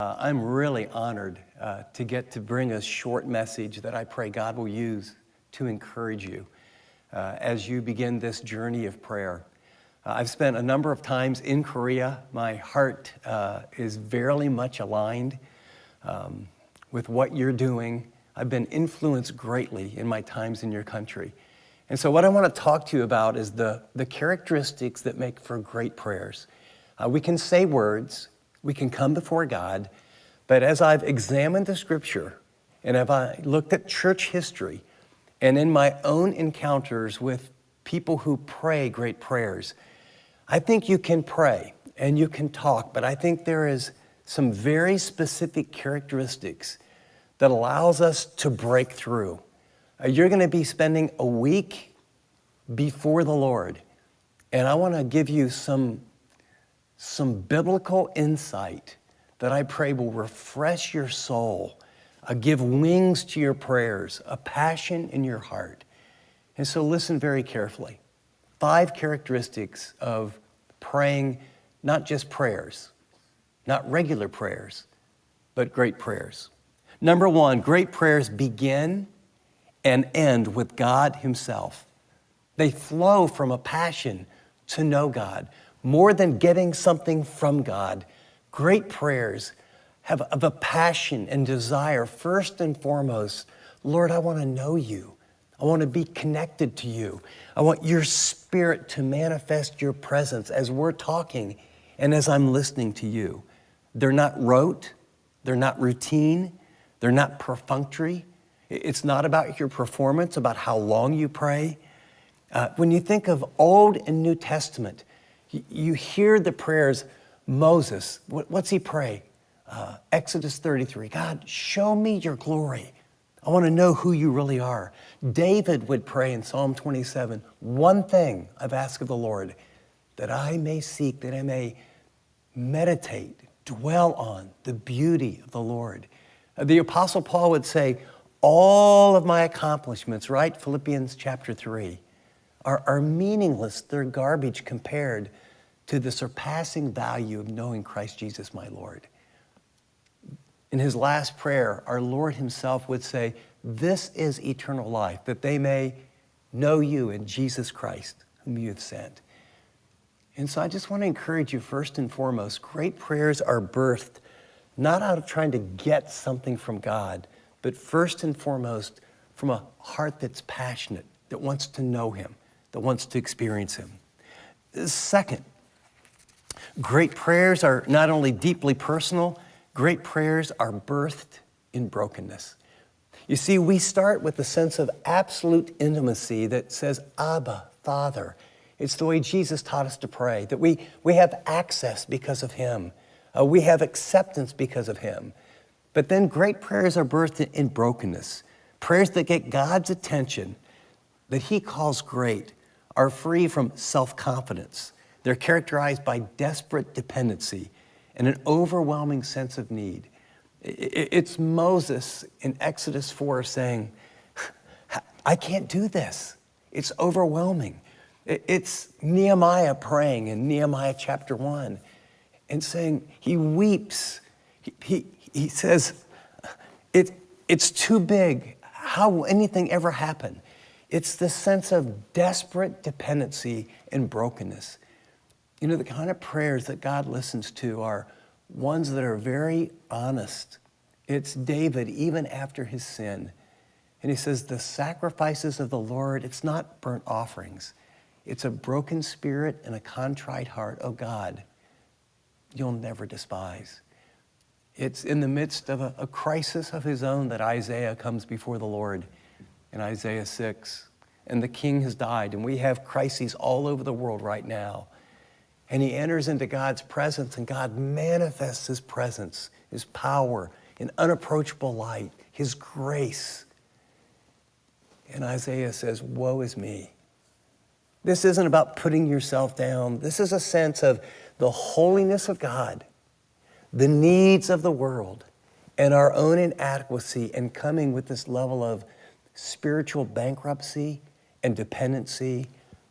Uh, I'm really honored uh, to get to bring a short message that I pray God will use to encourage you uh, as you begin this journey of prayer. Uh, I've spent a number of times in Korea. My heart uh, is very much aligned um, with what you're doing. I've been influenced greatly in my times in your country. And so what I want to talk to you about is the, the characteristics that make for great prayers. Uh, we can say words, we can come before God, but as I've examined the scripture and have I looked at church history and in my own encounters with people who pray great prayers, I think you can pray and you can talk, but I think there is some very specific characteristics that allows us to break through. Uh, you're going to be spending a week before the Lord, and I want to give you some some biblical insight that I pray will refresh your soul, uh, give wings to your prayers, a passion in your heart. And so listen very carefully. Five characteristics of praying, not just prayers, not regular prayers, but great prayers. Number one, great prayers begin and end with God Himself. They flow from a passion to know God more than getting something from God, great prayers have of a passion and desire, first and foremost, Lord, I want to know you. I want to be connected to you. I want your spirit to manifest your presence as we're talking and as I'm listening to you. They're not rote, they're not routine, they're not perfunctory. It's not about your performance, about how long you pray. Uh, when you think of Old and New Testament, you hear the prayers, Moses, what's he pray? Uh, Exodus 33, God, show me your glory. I want to know who you really are. David would pray in Psalm 27, one thing I've asked of the Lord, that I may seek, that I may meditate, dwell on the beauty of the Lord. Uh, the Apostle Paul would say, all of my accomplishments, right? Philippians chapter 3 are, are meaningless. They're garbage compared to the surpassing value of knowing Christ Jesus, my Lord. In his last prayer, our Lord himself would say, This is eternal life, that they may know you in Jesus Christ, whom you have sent. And so I just want to encourage you, first and foremost, great prayers are birthed not out of trying to get something from God, but first and foremost from a heart that's passionate, that wants to know Him that wants to experience Him. Second, great prayers are not only deeply personal, great prayers are birthed in brokenness. You see, we start with the sense of absolute intimacy that says, Abba, Father. It's the way Jesus taught us to pray, that we, we have access because of Him. Uh, we have acceptance because of Him. But then great prayers are birthed in brokenness, prayers that get God's attention, that He calls great, are free from self-confidence. They're characterized by desperate dependency and an overwhelming sense of need. It's Moses in Exodus 4 saying, I can't do this. It's overwhelming. It's Nehemiah praying in Nehemiah chapter 1 and saying, he weeps. He, he, he says, it, it's too big. How will anything ever happen? It's the sense of desperate dependency and brokenness. You know, the kind of prayers that God listens to are ones that are very honest. It's David, even after his sin. And he says, the sacrifices of the Lord, it's not burnt offerings. It's a broken spirit and a contrite heart. Oh God, you'll never despise. It's in the midst of a, a crisis of his own that Isaiah comes before the Lord in Isaiah 6. And the king has died, and we have crises all over the world right now. And he enters into God's presence, and God manifests his presence, his power, in unapproachable light, his grace. And Isaiah says, Woe is me. This isn't about putting yourself down. This is a sense of the holiness of God, the needs of the world, and our own inadequacy, and coming with this level of spiritual bankruptcy and dependency,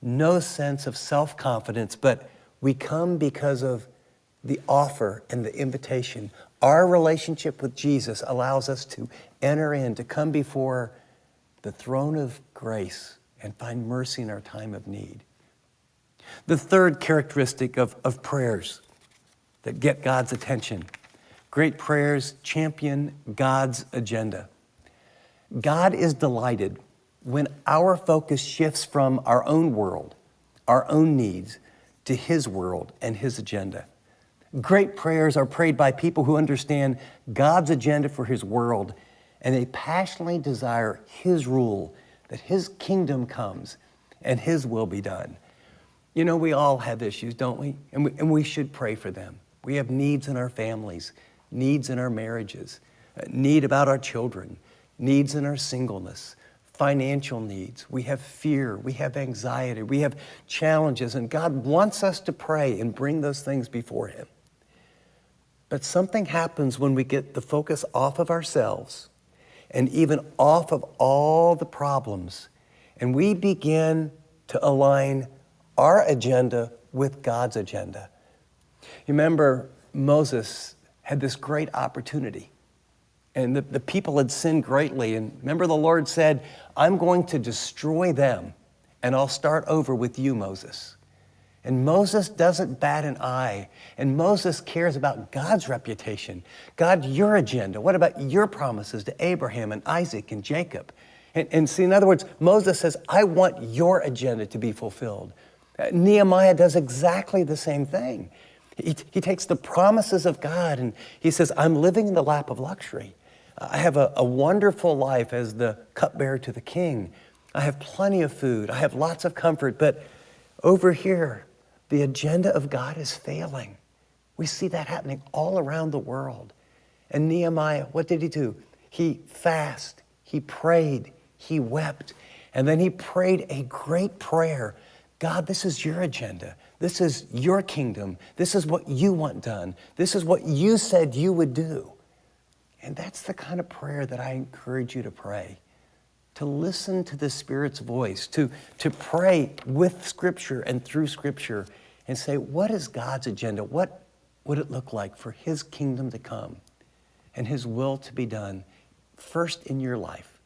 no sense of self-confidence, but we come because of the offer and the invitation. Our relationship with Jesus allows us to enter in, to come before the throne of grace and find mercy in our time of need. The third characteristic of, of prayers that get God's attention great prayers champion God's agenda. God is delighted when our focus shifts from our own world, our own needs, to His world and His agenda. Great prayers are prayed by people who understand God's agenda for His world and they passionately desire His rule, that His kingdom comes and His will be done. You know, we all have issues, don't we? And we, and we should pray for them. We have needs in our families, needs in our marriages, uh, need about our children, needs in our singleness, financial needs. We have fear, we have anxiety, we have challenges, and God wants us to pray and bring those things before Him. But something happens when we get the focus off of ourselves and even off of all the problems, and we begin to align our agenda with God's agenda. You remember Moses had this great opportunity. And the, the people had sinned greatly. And remember, the Lord said, I'm going to destroy them, and I'll start over with you, Moses. And Moses doesn't bat an eye. And Moses cares about God's reputation. God, your agenda. What about your promises to Abraham and Isaac and Jacob? And, and see, in other words, Moses says, I want your agenda to be fulfilled. Uh, Nehemiah does exactly the same thing. He, he takes the promises of God and he says, I'm living in the lap of luxury. I have a, a wonderful life as the cupbearer to the king. I have plenty of food. I have lots of comfort. But over here, the agenda of God is failing. We see that happening all around the world. And Nehemiah, what did he do? He fasted, he prayed, he wept, and then he prayed a great prayer. God, this is your agenda. This is your kingdom. This is what you want done. This is what you said you would do. And that's the kind of prayer that I encourage you to pray to listen to the Spirit's voice, to, to pray with Scripture and through Scripture and say, what is God's agenda? What would it look like for His kingdom to come and His will to be done first in your life?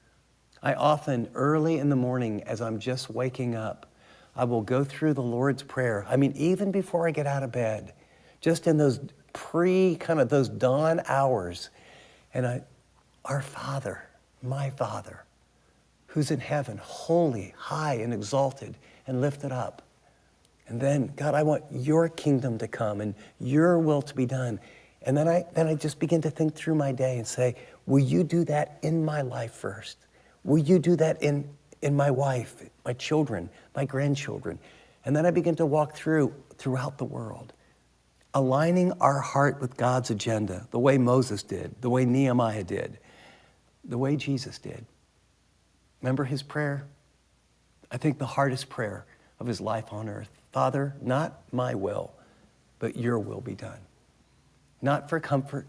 I often, early in the morning, as I'm just waking up, I will go through the Lord's Prayer. I mean, even before I get out of bed, just in those pre kind of those dawn hours, and I, our Father, my Father, who's in heaven, holy, high, and exalted, and lifted up. And then, God, I want your kingdom to come and your will to be done. And then I, then I just begin to think through my day and say, will you do that in my life first? Will you do that in, in my wife, my children, my grandchildren? And then I begin to walk through throughout the world, aligning our heart with God's agenda, the way Moses did, the way Nehemiah did, the way Jesus did. Remember his prayer? I think the hardest prayer of his life on earth. Father, not my will, but your will be done. Not for comfort,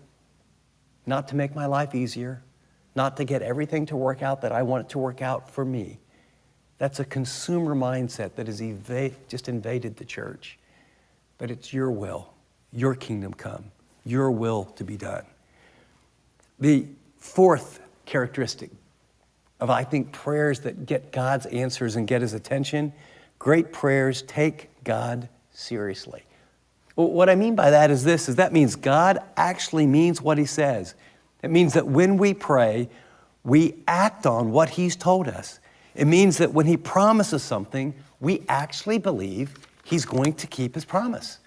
not to make my life easier, not to get everything to work out that I want it to work out for me. That's a consumer mindset that has just invaded the church. But it's your will, your kingdom come, your will to be done. The fourth characteristic of, I think, prayers that get God's answers and get his attention great prayers take God seriously. What I mean by that is this, is that means God actually means what he says. It means that when we pray, we act on what he's told us. It means that when he promises something, we actually believe he's going to keep his promise.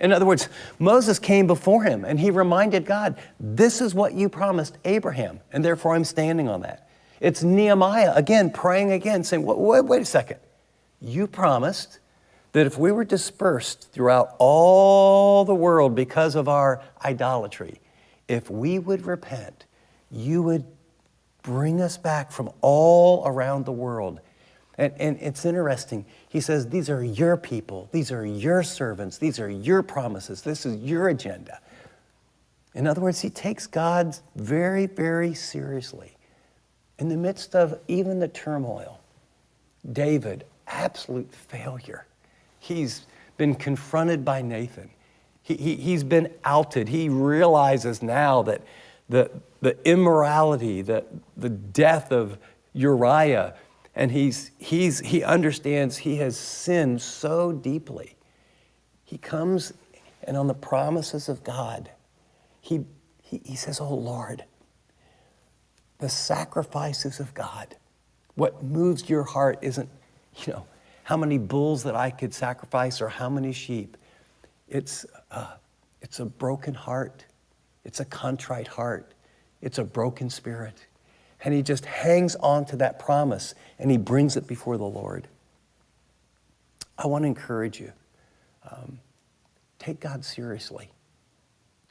In other words, Moses came before him and he reminded God, this is what you promised Abraham, and therefore I'm standing on that. It's Nehemiah, again, praying again, saying, wait, wait a second. You promised that if we were dispersed throughout all the world because of our idolatry, if we would repent, you would bring us back from all around the world. And, and it's interesting. He says, These are your people, these are your servants, these are your promises, this is your agenda. In other words, he takes God very, very seriously. In the midst of even the turmoil, David, absolute failure. He's been confronted by Nathan. He, he, he's been outed. He realizes now that the, the immorality, the, the death of Uriah, and he's, he's, he understands he has sinned so deeply. He comes and on the promises of God, he, he, he says, Oh Lord, the sacrifices of God, what moves your heart isn't, you know, how many bulls that I could sacrifice or how many sheep. It's, uh, it's a broken heart. It's a contrite heart. It's a broken spirit. And he just hangs on to that promise and he brings it before the Lord. I want to encourage you. Um, take God seriously.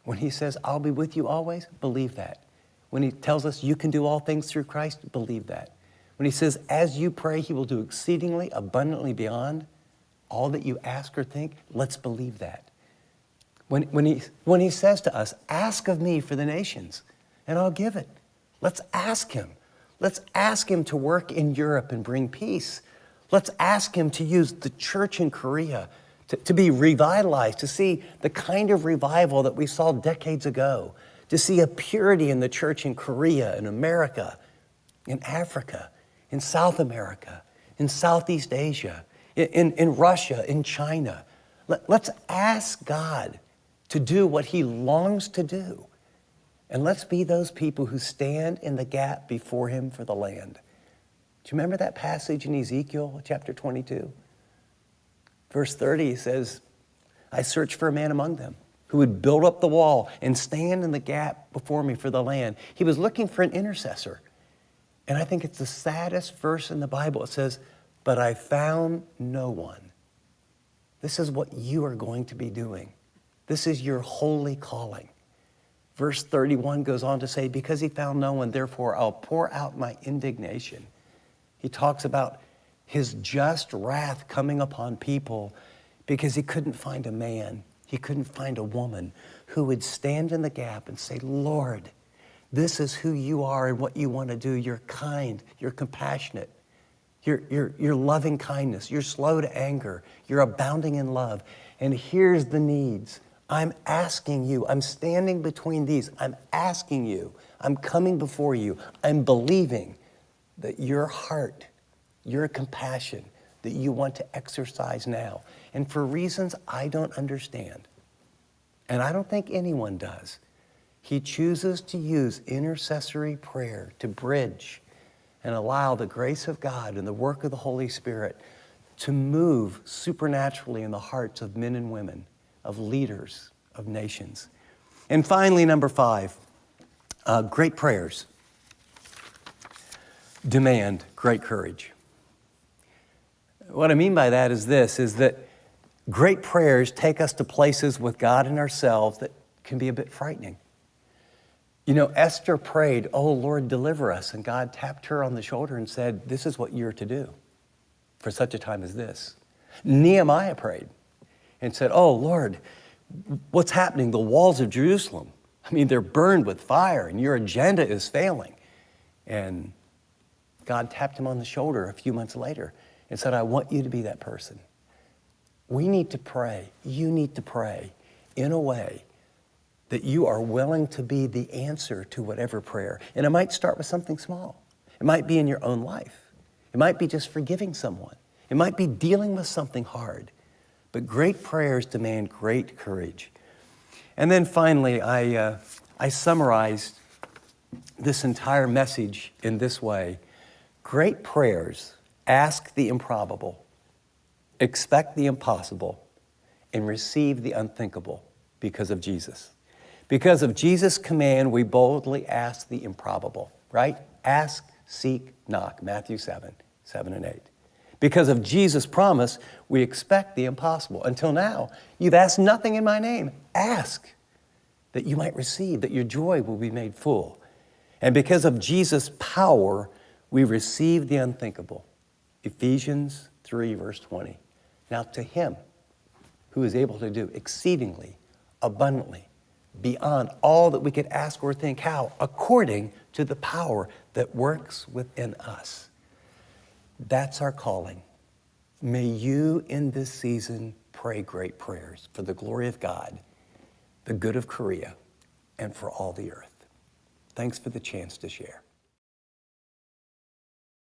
When he says, I'll be with you always, believe that. When he tells us you can do all things through Christ, believe that. When he says, as you pray, he will do exceedingly abundantly beyond all that you ask or think, let's believe that. When, when, he, when he says to us, ask of me for the nations, and I'll give it. Let's ask him. Let's ask him to work in Europe and bring peace. Let's ask him to use the church in Korea to, to be revitalized, to see the kind of revival that we saw decades ago, to see a purity in the church in Korea, in America, in Africa, in South America, in Southeast Asia, in, in Russia, in China. Let, let's ask God to do what He longs to do. And let's be those people who stand in the gap before Him for the land. Do you remember that passage in Ezekiel chapter 22? Verse 30 says, I searched for a man among them who would build up the wall and stand in the gap before me for the land. He was looking for an intercessor. And I think it's the saddest verse in the Bible. It says, But I found no one. This is what you are going to be doing. This is your holy calling. Verse 31 goes on to say, Because he found no one, therefore I'll pour out my indignation. He talks about his just wrath coming upon people because he couldn't find a man, he couldn't find a woman who would stand in the gap and say, Lord, this is who you are and what you want to do. You're kind, you're compassionate, you're, you're, you're loving kindness, you're slow to anger, you're abounding in love. And here's the needs. I'm asking you, I'm standing between these, I'm asking you, I'm coming before you, I'm believing that your heart, your compassion, that you want to exercise now. And for reasons I don't understand, and I don't think anyone does, he chooses to use intercessory prayer to bridge and allow the grace of God and the work of the Holy Spirit to move supernaturally in the hearts of men and women, of leaders, of nations. And finally, number five, uh, great prayers demand great courage. What I mean by that is this, is that great prayers take us to places with God and ourselves that can be a bit frightening. You know, Esther prayed, Oh Lord, deliver us. And God tapped her on the shoulder and said, This is what you're to do for such a time as this. Nehemiah prayed and said, Oh Lord, what's happening? The walls of Jerusalem, I mean, they're burned with fire and your agenda is failing. And God tapped him on the shoulder a few months later and said, I want you to be that person. We need to pray. You need to pray in a way that you are willing to be the answer to whatever prayer. And it might start with something small. It might be in your own life. It might be just forgiving someone. It might be dealing with something hard. But great prayers demand great courage. And then finally, I, uh, I summarized this entire message in this way Great prayers ask the improbable, expect the impossible, and receive the unthinkable because of Jesus. Because of Jesus' command, we boldly ask the improbable, right? Ask, seek, knock, Matthew 7, 7 and 8. Because of Jesus' promise, we expect the impossible. Until now, you've asked nothing in my name. Ask that you might receive, that your joy will be made full. And because of Jesus' power, we receive the unthinkable. Ephesians 3, verse 20. Now, to him who is able to do exceedingly, abundantly, beyond all that we could ask or think. How? According to the power that works within us. That's our calling. May you in this season pray great prayers for the glory of God the good of Korea, and for all the earth. Thanks for the chance to share.